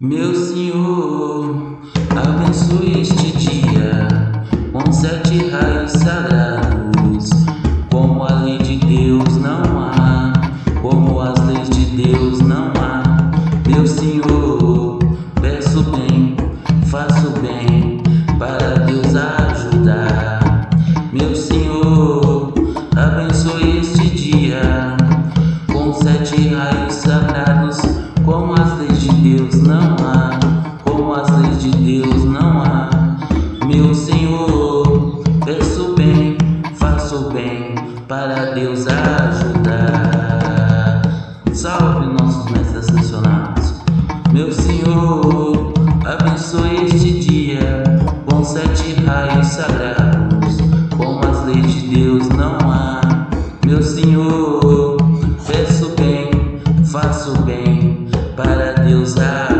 Meu Senhor, abençoe este dia com sete raios sagrados. Como a lei de Deus não há, como as leis de Deus não há. Meu Senhor, peço bem, faço bem para Deus ajudar. Meu Senhor, abençoe este dia com sete raios sagrados. Para Deus ajudar. Salve nossos mestres ascensionados. Meu Senhor, abençoe este dia com sete raios sagrados. Como as leis de Deus não há. Meu Senhor, peço bem, faço bem para Deus ajudar.